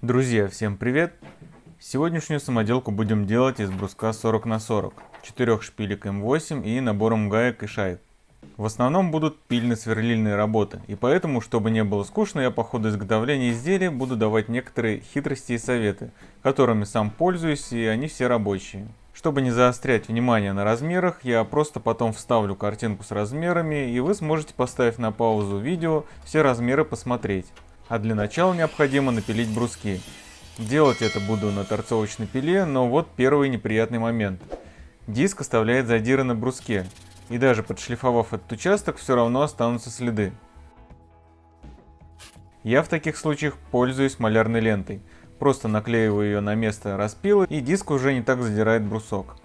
Друзья, всем привет! Сегодняшнюю самоделку будем делать из бруска 40 на 40, 4 шпилек М8 и набором гаек и шайб. В основном будут пильно-сверлильные работы, и поэтому, чтобы не было скучно, я по ходу изготовления изделия буду давать некоторые хитрости и советы, которыми сам пользуюсь, и они все рабочие. Чтобы не заострять внимание на размерах, я просто потом вставлю картинку с размерами, и вы сможете, поставив на паузу видео, все размеры посмотреть. А для начала необходимо напилить бруски. Делать это буду на торцовочной пиле, но вот первый неприятный момент. Диск оставляет задиры на бруске, и даже подшлифовав этот участок, все равно останутся следы. Я в таких случаях пользуюсь малярной лентой. Просто наклеиваю ее на место распила, и диск уже не так задирает брусок.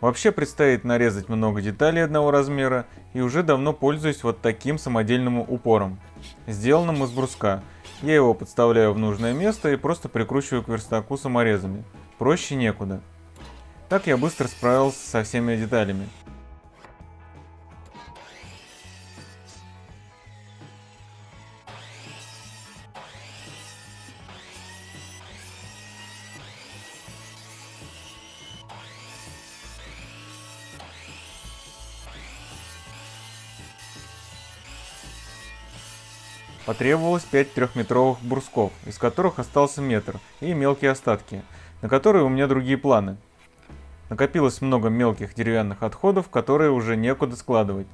Вообще предстоит нарезать много деталей одного размера и уже давно пользуюсь вот таким самодельным упором, сделанным из бруска. Я его подставляю в нужное место и просто прикручиваю к верстаку саморезами. Проще некуда. Так я быстро справился со всеми деталями. Потребовалось 5 трехметровых брусков, из которых остался метр, и мелкие остатки, на которые у меня другие планы. Накопилось много мелких деревянных отходов, которые уже некуда складывать.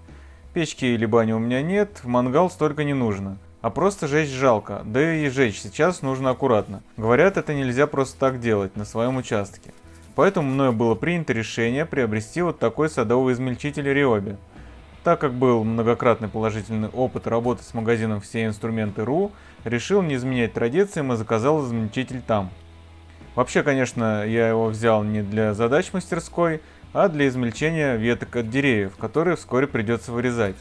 Печки или бани у меня нет, в мангал столько не нужно. А просто жечь жалко, да и жечь сейчас нужно аккуратно. Говорят, это нельзя просто так делать на своем участке. Поэтому мною было принято решение приобрести вот такой садовый измельчитель Риоби. Так как был многократный положительный опыт работы с магазином «Все инструменты.ру», решил не изменять традициям и заказал измельчитель там. Вообще, конечно, я его взял не для задач мастерской, а для измельчения веток от деревьев, которые вскоре придется вырезать.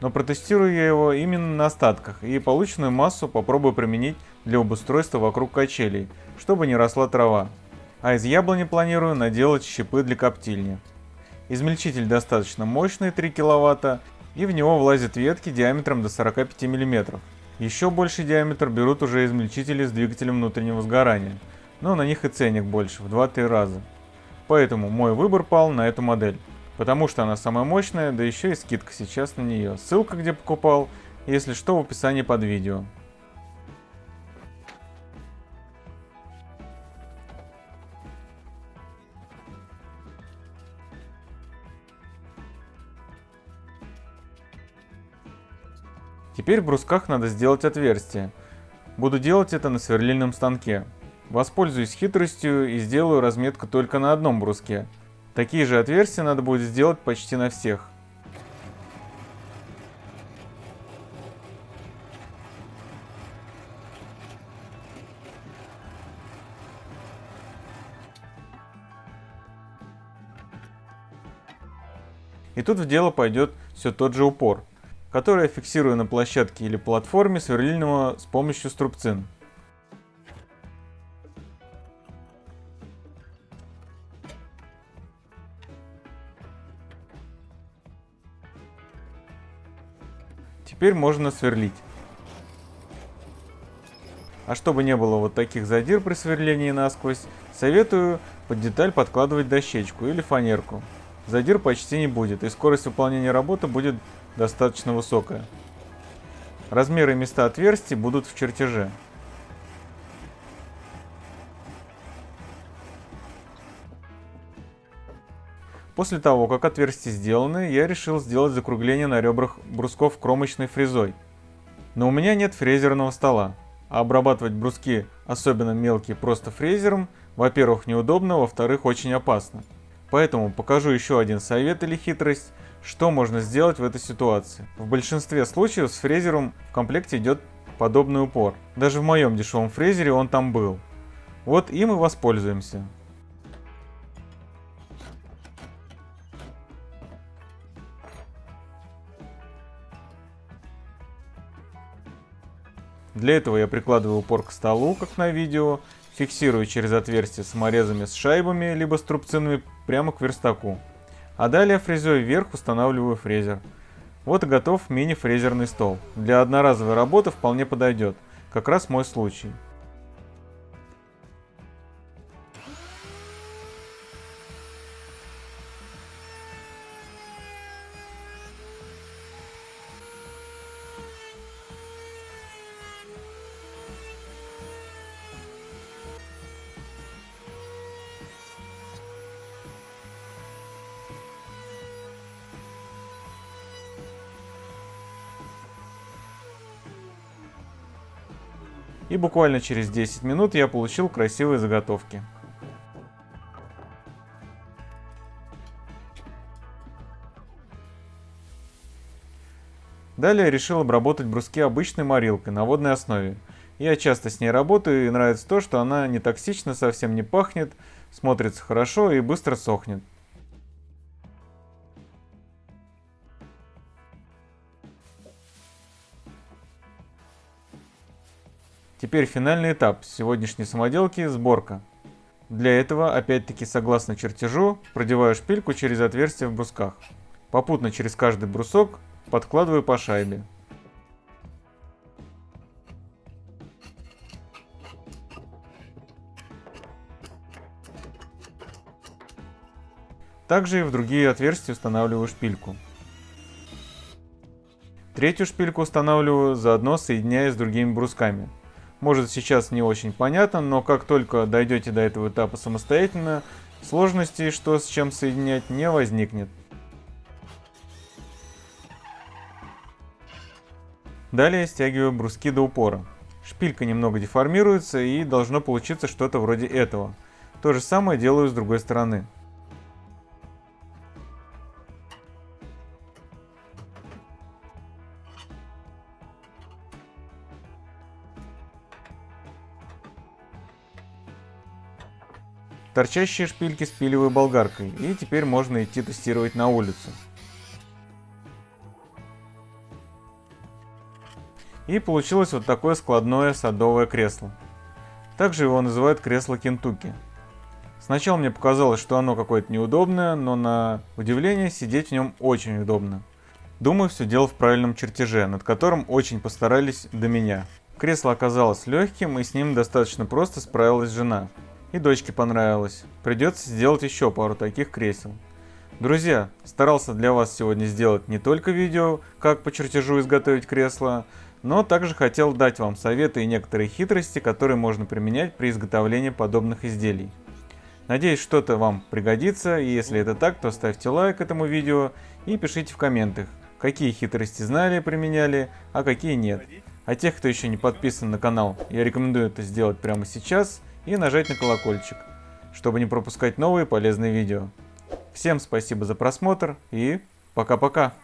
Но протестирую я его именно на остатках и полученную массу попробую применить для обустройства вокруг качелей, чтобы не росла трава. А из яблони планирую наделать щепы для коптильни. Измельчитель достаточно мощный, 3 кВт, и в него влазят ветки диаметром до 45 мм. Еще больший диаметр берут уже измельчители с двигателем внутреннего сгорания, но на них и ценник больше, в 2-3 раза. Поэтому мой выбор пал на эту модель, потому что она самая мощная, да еще и скидка сейчас на нее. Ссылка, где покупал, если что, в описании под видео. Теперь в брусках надо сделать отверстие. Буду делать это на сверлильном станке. Воспользуюсь хитростью и сделаю разметку только на одном бруске. Такие же отверстия надо будет сделать почти на всех. И тут в дело пойдет все тот же упор который я фиксирую на площадке или платформе сверлильного с помощью струбцин. Теперь можно сверлить. А чтобы не было вот таких задир при сверлении насквозь, советую под деталь подкладывать дощечку или фанерку. Задир почти не будет, и скорость выполнения работы будет достаточно высокая. Размеры и места отверстий будут в чертеже. После того, как отверстия сделаны, я решил сделать закругление на ребрах брусков кромочной фрезой. Но у меня нет фрезерного стола, а обрабатывать бруски, особенно мелкие, просто фрезером, во-первых, неудобно, во-вторых, очень опасно. Поэтому покажу еще один совет или хитрость, что можно сделать в этой ситуации? В большинстве случаев с фрезером в комплекте идет подобный упор. Даже в моем дешевом фрезере он там был. Вот им и воспользуемся. Для этого я прикладываю упор к столу, как на видео. фиксирую через отверстие саморезами с шайбами, либо струбцинами прямо к верстаку. А далее фрезой вверх устанавливаю фрезер. Вот и готов мини-фрезерный стол. Для одноразовой работы вполне подойдет. Как раз мой случай. И буквально через 10 минут я получил красивые заготовки. Далее решил обработать бруски обычной морилкой на водной основе. Я часто с ней работаю и нравится то, что она не токсична, совсем не пахнет, смотрится хорошо и быстро сохнет. Теперь финальный этап сегодняшней самоделки – сборка. Для этого, опять-таки согласно чертежу, продеваю шпильку через отверстие в брусках. Попутно через каждый брусок подкладываю по шайбе. Также и в другие отверстия устанавливаю шпильку. Третью шпильку устанавливаю, заодно соединяя с другими брусками. Может сейчас не очень понятно, но как только дойдете до этого этапа самостоятельно, сложностей, что с чем соединять, не возникнет. Далее стягиваю бруски до упора. Шпилька немного деформируется и должно получиться что-то вроде этого. То же самое делаю с другой стороны. Торчащие шпильки спиливаю болгаркой, и теперь можно идти тестировать на улицу. И получилось вот такое складное садовое кресло. Также его называют кресло Кентукки. Сначала мне показалось, что оно какое-то неудобное, но на удивление сидеть в нем очень удобно. Думаю, все дело в правильном чертеже, над которым очень постарались до меня. Кресло оказалось легким, и с ним достаточно просто справилась жена. И дочке понравилось. Придется сделать еще пару таких кресел. Друзья, старался для вас сегодня сделать не только видео, как по чертежу изготовить кресло, но также хотел дать вам советы и некоторые хитрости, которые можно применять при изготовлении подобных изделий. Надеюсь, что-то вам пригодится, и если это так, то ставьте лайк этому видео и пишите в комментах, какие хитрости знали, применяли, а какие нет. А тех, кто еще не подписан на канал, я рекомендую это сделать прямо сейчас – и нажать на колокольчик, чтобы не пропускать новые полезные видео. Всем спасибо за просмотр и пока-пока.